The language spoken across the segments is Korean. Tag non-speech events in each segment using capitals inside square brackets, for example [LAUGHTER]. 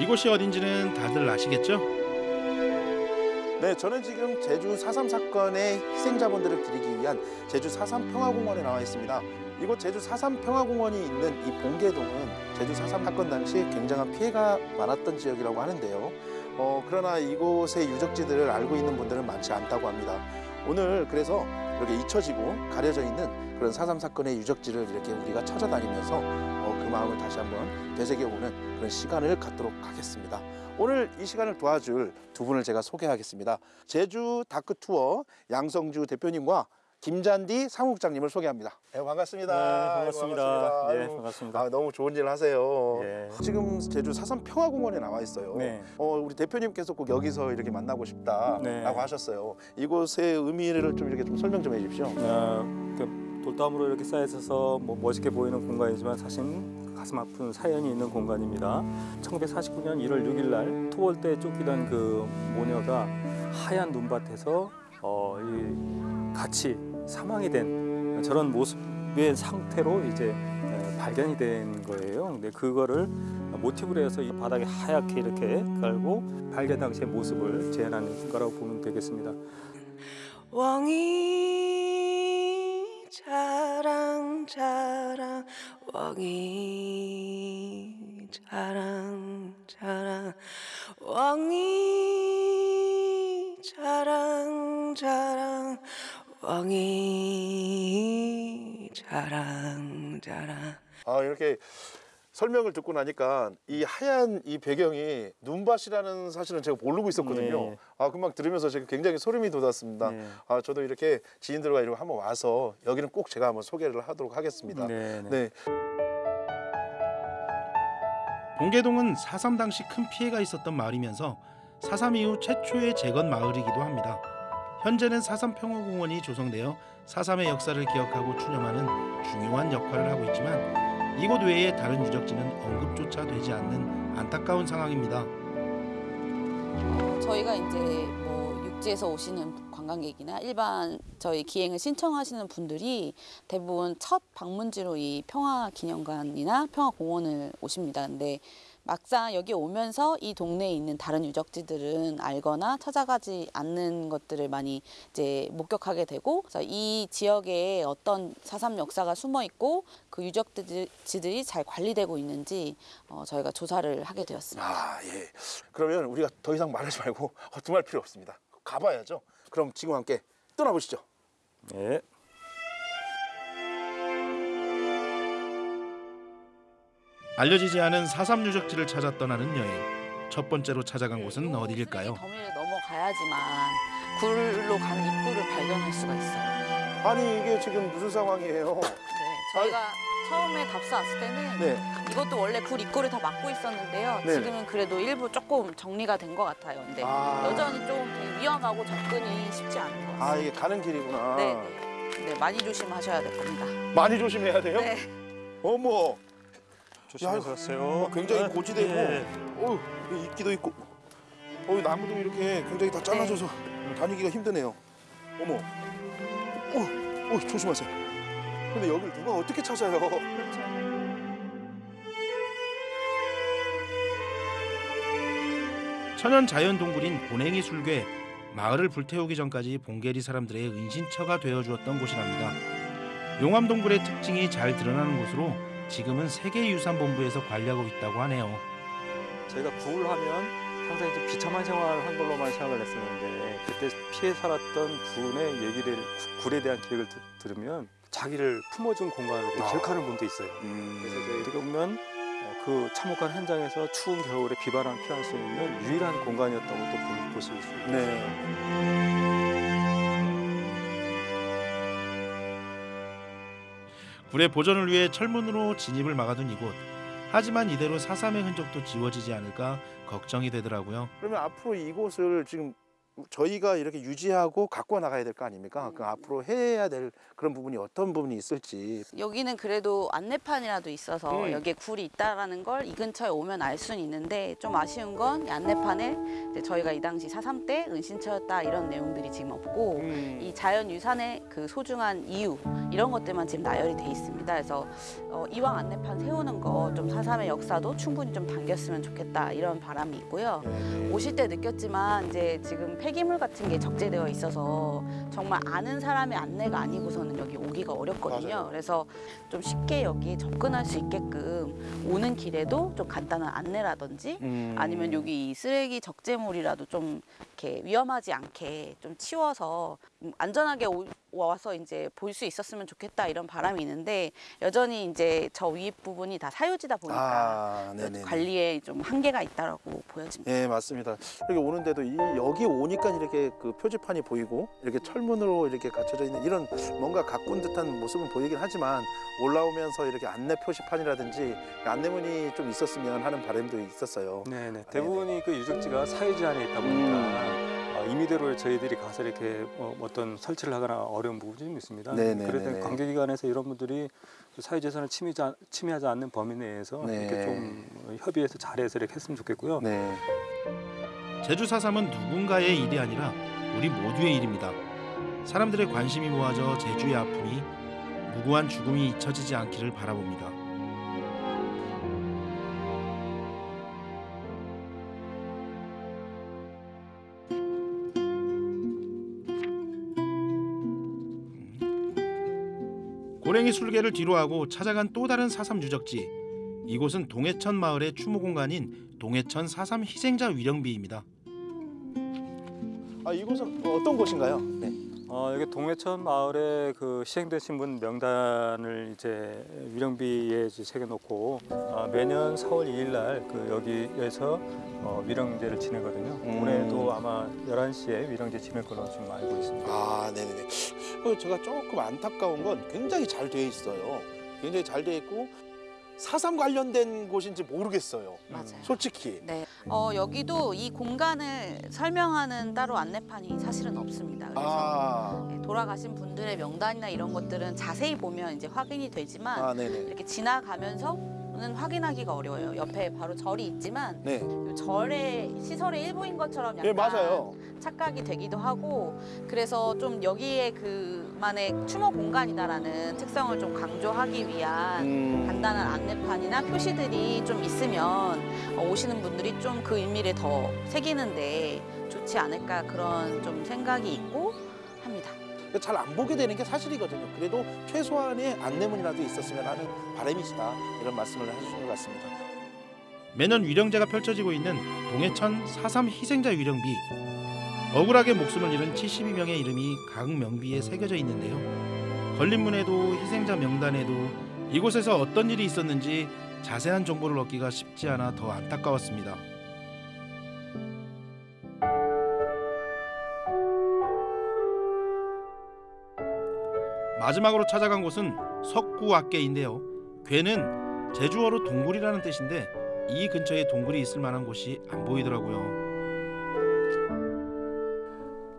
이곳이 어딘지는 다들 아시겠죠? 네, 저는 지금 제주 4.3 사건의 희생자분들을 기리기 위한 제주 4.3 평화공원에 나와 있습니다. 이곳 제주 4.3 평화공원이 있는 이 봉계동은 제주 4.3 사건 당시 굉장한 피해가 많았던 지역이라고 하는데요. 어, 그러나 이곳의 유적지들을 알고 있는 분들은 많지 않다고 합니다. 오늘 그래서 이렇게 잊혀지고 가려져 있는 그런 4.3 사건의 유적지를 이렇게 우리가 찾아다니면서 어, 그 마음을 다시 한번 되새겨보는 그런 시간을 갖도록 하겠습니다. 오늘 이 시간을 도와줄 두 분을 제가 소개하겠습니다. 제주 다크 투어 양성주 대표님과 김잔디 사무국장님을 소개합니다. 네, 반갑습니다. 네, 반갑습니다. 반갑습니다. 예, 아이고, 반갑습니다. 아, 너무 좋은 일 하세요. 예. 지금 제주 사삼 평화공원에 나와 있어요. 네. 어, 우리 대표님께서 꼭 여기서 이렇게 만나고 싶다라고 네. 하셨어요. 이곳의 의미를 좀 이렇게 좀 설명 좀 해주십시오. 어, 그 돌담으로 이렇게 쌓여 있어서 뭐 멋있게 보이는 공간이지만 사실 가슴 아픈 사연이 있는 공간입니다. 1949년 1월 6일 날때 쫓기던 그 모녀가 하얀 눈밭에서 어, 이 같이 사망이 된 저런 모습의 상태로 이제 에, 발견이 된 거예요. 근데 그거를 모티브로 해서 이 바닥에 하얗게 이렇게 깔고 발견 당시의 모습을 재현하는 거라고 보면 되겠습니다. 왕이 자랑 자랑 왕이 자랑 자랑 왕이 자랑 자랑 왕이 자랑 자랑. 아 이렇게 설명을 듣고 나니까 이 하얀 이 배경이 눈밭이라는 사실은 제가 모르고 있었거든요. 네. 아 금방 들으면서 제가 굉장히 소름이 돋았습니다. 네. 아 저도 이렇게 지인들과 이렇게 한번 와서 여기는 꼭 제가 한번 소개를 하도록 하겠습니다. 네, 네. 네. 봉계동은 4.3 당시 큰 피해가 있었던 마을이면서 4.3 이후 최초의 재건 마을이기도 합니다. 현재는 4.3 평화공원이 조성되어 4.3의 역사를 기억하고 추념하는 중요한 역할을 하고 있지만 이곳 외에 다른 유적지는 언급조차 되지 않는 안타까운 상황입니다. 어, 저희가 이제 뭐 육지에서 오시는 관광객이나 일반 저희 기행을 신청하시는 분들이 대부분 첫 방문지로 이 평화기념관이나 평화공원을 오십니다. 근데 막상 여기 오면서 이 동네에 있는 다른 유적지들은 알거나 찾아가지 않는 것들을 많이 이제 목격하게 되고 그래서 이 지역에 어떤 사삼 역사가 숨어 있고 그 유적지들이 잘 관리되고 있는지 어, 저희가 조사를 하게 되었습니다. 아 예. 그러면 우리가 더 이상 말하지 말고 [LAUGHS] 허둥할 필요 없습니다. 가봐야죠. 그럼 지금 함께 떠나보시죠. 네. 알려지지 않은 4.3 유적지를 찾아 떠나는 여행. 첫 번째로 찾아간 곳은 어디일까요? 더미를 넘어가야지만 굴로 가는 입구를 발견할 수가 있어요. 아니 이게 지금 무슨 상황이에요? 네, 저희가 처음에 답사 왔을 때는 네. 이것도 원래 굴 입구를 다 막고 있었는데요. 네네. 지금은 그래도 일부 조금 정리가 된 것 같아요. 근데 아. 여전히 좀 위험하고 접근이 쉽지 않은 것아 같아요. 이게 가는 길이구나. 네, 네. 네, 많이 조심하셔야 될 겁니다. 많이 조심해야 돼요? 네. 어머. 조심해서 가세요. 어, 굉장히 네. 고지대고, 예. 어우 이끼도 있고, 어우 나무도 이렇게 굉장히 다 잘라져서 다니기가 힘드네요. 어머, 어, 어 조심하세요. 근데 여길 누가 어떻게 찾아요? 그렇죠. 천연 자연 동굴인 고냉이 술괴 마을을 불태우기 전까지 봉계리 사람들의 은신처가 되어 주었던 곳이랍니다. 용암 동굴의 특징이 잘 드러나는 곳으로 지금은 세계유산본부에서 관리하고 있다고 하네요. 저희가 굴 하면 항상 이제 비참한 생활을 한 걸로만 생각을 했었는데 그때 피해 살았던 분의 얘기를 구- 굴에 대한 드- 들으면 자기를 품어준 공간으로 아. 기억하는 분도 있어요. 그래서 저희들이 보면 어, 그 참혹한 현장에서 추운 겨울에 비바람 피할 수 있는 유일한 공간이었던 것도 볼- 보실 수 있어요. 네. 굴의 보존을 위해 철문으로 진입을 막아둔 이곳. 하지만 이대로 4.3의 흔적도 지워지지 않을까 걱정이 되더라고요. 그러면 앞으로 이곳을 지금 저희가 이렇게 유지하고 갖고 나가야 될 거 아닙니까? 그 앞으로 해야 될 그런 부분이 어떤 부분이 있을지. 여기는 그래도 안내판이라도 있어서 음. 여기에 굴이 있다라는 걸 이 근처에 오면 알 수는 있는데 좀 아쉬운 건이 안내판에 저희가 이 당시 4.3때 은신처였다 이런 내용들이 지금 없고 음. 이 자연 유산의 그 소중한 이유 이런 것들만 지금 나열이 돼 있습니다. 그래서 어, 이왕 안내판 세우는 거좀 4.3의 역사도 충분히 좀 담겼으면 좋겠다 이런 바람이 있고요. 네. 오실 때 느꼈지만 이제 지금 폐기물 같은 게 적재되어 있어서 정말 아는 사람의 안내가 아니고서는 여기 오기가 어렵거든요. 맞아요. 그래서 좀 쉽게 여기 접근할 수 있게끔 오는 길에도 좀 간단한 안내라든지 음. 아니면 여기 이 쓰레기 적재물이라도 좀 이렇게 위험하지 않게 좀 치워서 음, 안전하게 오- 와서 이제 볼 수 있었으면 좋겠다 이런 바람이 있는데 여전히 이제 저위 부분이 다 사유지다 보니까 아. 관리에 좀 한계가 있다라고 보여집니다. 네 맞습니다. 여기 오는데도 이 여기 오니까 이렇게 그 표지판이 보이고 이렇게 철문으로 이렇게 갖춰져 있는 이런 뭔가 가꾼 듯한 모습은 보이긴 하지만 올라오면서 이렇게 안내 표시판이라든지 안내문이 좀 있었으면 하는 바람도 있었어요. 네네. 대부분이 그 유적지가 사유지 안에 있다 보니까 어, 임의대로 저희들이 가서 이렇게 어, 어떤 설치를 하거나 어려운 부분이 좀 있습니다. 네네네네. 그래서 관계기관에서 이런 분들이 그 사유재산을 침해하지, 않는 범위 내에서 네. 이렇게 좀 협의해서 잘해서 이렇게 했으면 좋겠고요. 네. 제주 4.3은 누군가의 일이 아니라 우리 모두의 일입니다. 사람들의 관심이 모아져 제주의 아픔이 무고한 죽음이 잊혀지지 않기를 바라봅니다. 고랭이 술계를 뒤로하고 찾아간 또 다른 4.3 유적지 이곳은 동해천 마을의 추모 공간인 동해천 4.3 희생자 위령비입니다. 아 이곳은 어떤 곳인가요? 네. 어, 여기 동해천 마을에 그 희생되신 분 명단을 이제 위령비에 이제 새겨놓고 어, 매년 4월 2일 날 그 여기에서 어, 위령제를 지내거든요. 음. 올해도 아마 11시에 위령제 지낼 걸로 지금 알고 있습니다. 아, 네네네. 그 제가 조금 안타까운 건 굉장히 잘 되어 있어요. 굉장히 잘 되어 있고 사삼 관련된 곳인지 모르겠어요. 맞아요. 솔직히. 네, 어, 여기도 이 공간을 설명하는 따로 안내판이 사실은 없습니다. 그래서 아, 네, 돌아가신 분들의 명단이나 이런 것들은 자세히 보면 이제 확인이 되지만 아. 이렇게 지나가면서 는 확인하기가 어려워요. 옆에 바로 절이 있지만 네, 이 절의 시설의 일부인 것처럼 약간 네 맞아요. 착각이 되기도 하고 그래서 좀 여기에 그만의 추모 공간이다라는 특성을 좀 강조하기 위한 음, 간단한 안내판이나 표시들이 좀 있으면 어, 오시는 분들이 좀 그 의미를 더 새기는데 좋지 않을까 그런 좀 생각이 있고 합니다. 잘 안 보게 되는 게 사실이거든요. 그래도 최소한의 안내문이라도 있었으면 하는 바람이시다 이런 말씀을 해주신 것 같습니다. 매년 위령제가 펼쳐지고 있는 동해천 4.3 희생자 위령비 억울하게 목숨을 잃은 72명의 이름이 각 명비에 새겨져 있는데요. 걸림문에도 희생자 명단에도 이곳에서 어떤 일이 있었는지 자세한 정보를 얻기가 쉽지 않아 더 안타까웠습니다. 마지막으로 찾아간 곳은 석구악계인데요. 괴는 제주어로 동굴이라는 뜻인데 이 근처에 동굴이 있을 만한 곳이 안 보이더라고요.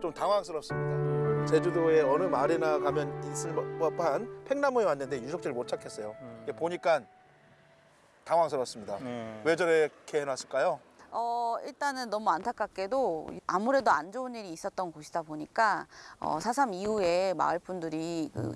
좀 당황스럽습니다. 제주도의 어느 마을이나 가면 있을 법한 팽나무에 왔는데 유적지를 못 찾겠어요. 이게 보니까 당황스럽습니다. 네. 왜 저렇게 해놨을까요? 어, 일단은 너무 안타깝게도 아무래도 안 좋은 일이 있었던 곳이다 보니까 어, 4.3 이후에 마을 분들이 그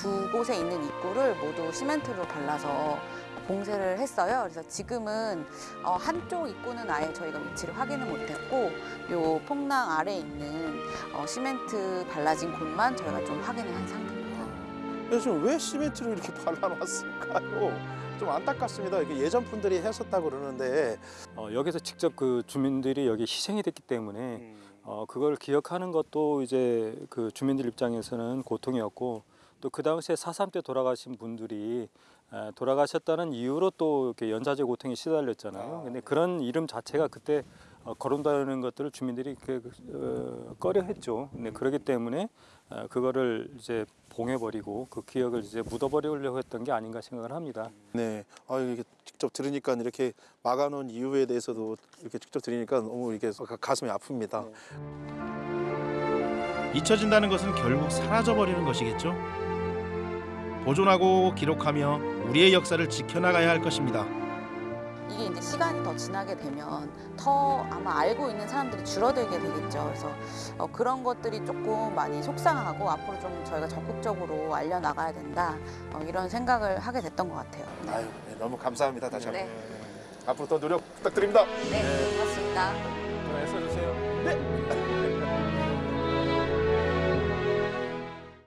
두 곳에 있는 입구를 모두 시멘트로 발라서 봉쇄를 했어요. 그래서 지금은 어, 한쪽 입구는 아예 저희가 위치를 확인을 못했고 요 폭랑 아래 있는 어, 시멘트 발라진 곳만 저희가 좀 확인을 한 상태입니다. 지금 왜 시멘트를 이렇게 [LAUGHS] 발라놨을까요? 좀 안타깝습니다. 예전 분들이 했었다고 그러는데 어, 여기서 직접 그 주민들이 여기 희생이 됐기 때문에 어, 그걸 기억하는 것도 이제 그 주민들 입장에서는 고통이었고 또 그 당시에 4.3때 돌아가신 분들이 에, 돌아가셨다는 이유로 또 이렇게 연좌제 고통에 시달렸잖아요. 아, 근데 네. 그런 이름 자체가 그때 어, 거론다는 것들을 주민들이 그, 어, 꺼려했죠. 근데 그렇기 때문에 어, 그거를 이제 봉해버리고 그 기억을 이제 묻어버리려고 했던 게 아닌가 생각을 합니다. 네. 아 이게 직접 들으니까 이렇게 막아놓은 이유에 대해서도 이렇게 직접 들으니까 너무 이게 가- 가슴이 아픕니다. 잊혀진다는 것은 결국 사라져 버리는 것이겠죠. 보존하고 기록하며 우리의 역사를 지켜나가야 할 것입니다. 이게 이제 시간이 더 지나게 되면 더 아마 알고 있는 사람들이 줄어들게 되겠죠. 그래서 어, 그런 것들이 조금 많이 속상하고 앞으로 좀 저희가 적극적으로 알려나가야 된다. 어, 이런 생각을 하게 됐던 것 같아요. 네. 아유 네, 너무 감사합니다 다시 한번. 네. 앞으로 더 노력 부탁드립니다. 네, 고맙습니다. 또 애써주세요.